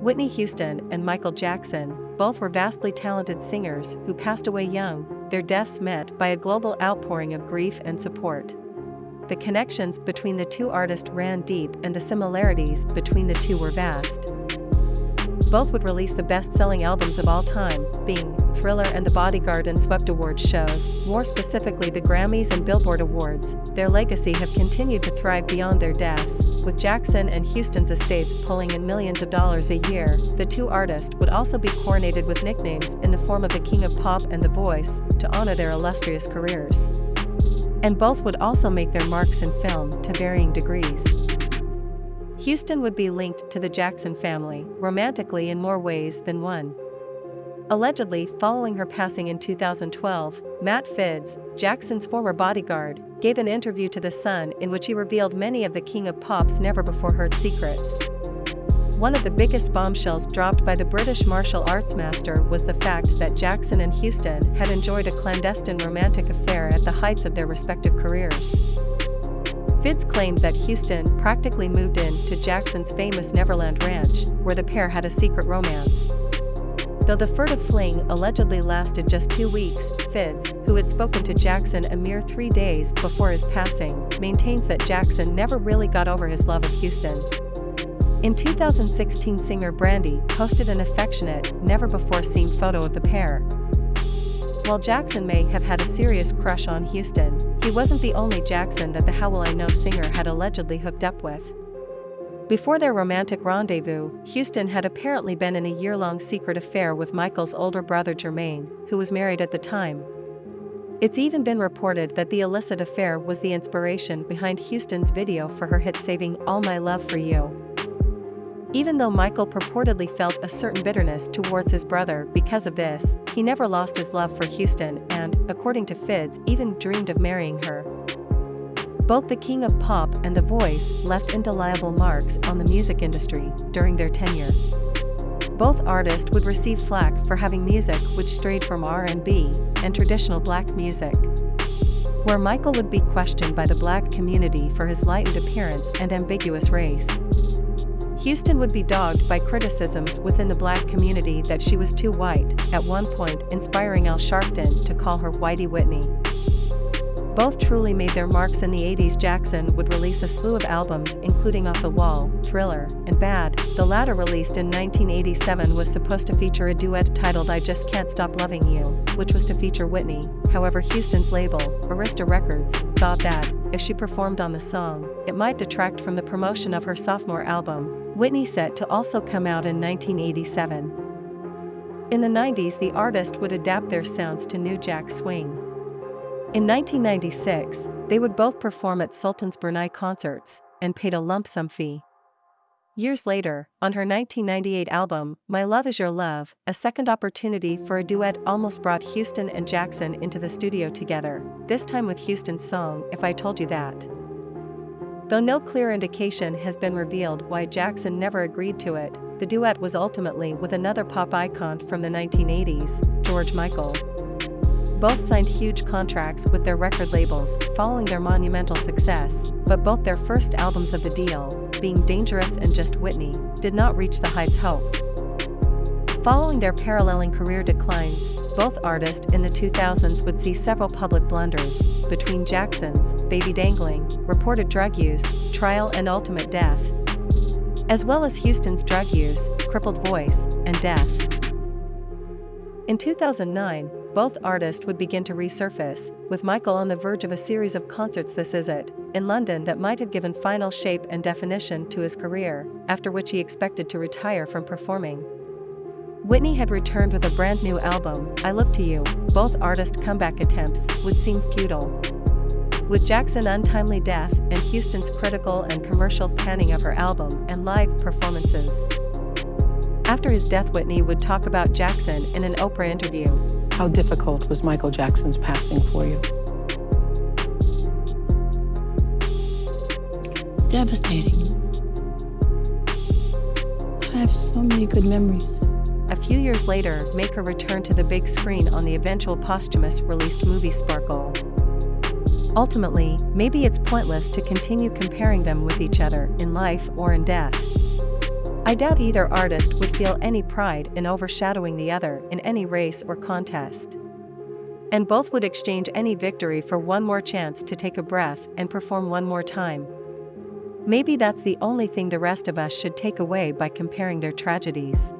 Whitney Houston and Michael Jackson, both were vastly talented singers who passed away young, their deaths met by a global outpouring of grief and support. The connections between the two artists ran deep and the similarities between the two were vast. Both would release the best-selling albums of all time, being Thriller and The Bodyguard and swept awards shows, more specifically the Grammys and Billboard Awards. Their legacy have continued to thrive beyond their deaths, with Jackson and Houston's estates pulling in millions of dollars a year. The two artists would also be coronated with nicknames in the form of the King of Pop and The Voice, to honor their illustrious careers. And both would also make their marks in film to varying degrees. Houston would be linked to the Jackson family, romantically in more ways than one. Allegedly, following her passing in 2012, Matt Fiddes, Jackson's former bodyguard, gave an interview to The Sun in which he revealed many of the King of Pop's never-before-heard secrets. One of the biggest bombshells dropped by the British martial arts master was the fact that Jackson and Houston had enjoyed a clandestine romantic affair at the heights of their respective careers. Fiddes claimed that Houston practically moved in to Jackson's famous Neverland Ranch, where the pair had a secret romance. Though the furtive fling allegedly lasted just two weeks, Fiddes, who had spoken to Jackson a mere three days before his passing, maintains that Jackson never really got over his love of Houston. In 2016 singer Brandy posted an affectionate, never-before-seen photo of the pair, while Jackson may have had a serious crush on Houston, he wasn't the only Jackson that the How Will I Know singer had allegedly hooked up with. Before their romantic rendezvous, Houston had apparently been in a year-long secret affair with Michael's older brother Jermaine, who was married at the time. It's even been reported that the illicit affair was the inspiration behind Houston's video for her hit Saving All My Love for You. Even though Michael purportedly felt a certain bitterness towards his brother because of this, he never lost his love for Houston and, according to Fiddes, even dreamed of marrying her. Both the King of Pop and The Voice left indelible marks on the music industry during their tenure. Both artists would receive flack for having music which strayed from R&B and traditional black music. Where Michael would be questioned by the black community for his lightened appearance and ambiguous race. Houston would be dogged by criticisms within the black community that she was too white, at one point inspiring Al Sharpton to call her Whitey Whitney. Both truly made their marks in the 80s Jackson would release a slew of albums including Off the Wall, Thriller, and Bad, the latter released in 1987 was supposed to feature a duet titled I Just Can't Stop Loving You, which was to feature Whitney, however Houston's label, Arista Records, thought that, if she performed on the song, it might detract from the promotion of her sophomore album, Whitney set to also come out in 1987. In the 90s the artist would adapt their sounds to New Jack Swing. In 1996, they would both perform at Sultan's Brunei concerts, and paid a lump sum fee. Years later, on her 1998 album, My Love Is Your Love, a second opportunity for a duet almost brought Houston and Jackson into the studio together, this time with Houston's song If I Told You That. Though no clear indication has been revealed why Jackson never agreed to it, the duet was ultimately with another pop icon from the 1980s, George Michael. Both signed huge contracts with their record labels following their monumental success, but both their first albums of the deal, being Dangerous and Just Whitney, did not reach the heights hoped. Following their paralleling career declines, both artists in the 2000s would see several public blunders, between Jackson's baby dangling, reported drug use, trial and ultimate death, as well as Houston's drug use, crippled voice, and death. In 2009, both artists would begin to resurface, with Michael on the verge of a series of concerts This Is It, in London that might have given final shape and definition to his career, after which he expected to retire from performing. Whitney had returned with a brand new album, I Look to You, both artist comeback attempts would seem futile. With Jackson's untimely death and Houston's critical and commercial panning of her album and live performances. After his death Whitney would talk about Jackson in an Oprah interview. How difficult was Michael Jackson's passing for you? Devastating. I have so many good memories a few years later Maker returned to the big screen on the eventual posthumous released movie Sparkle. Ultimately, maybe it's pointless to continue comparing them with each other in life or in death. I doubt either artist would feel any pride in overshadowing the other in any race or contest. And both would exchange any victory for one more chance to take a breath and perform one more time. Maybe that's the only thing the rest of us should take away by comparing their tragedies.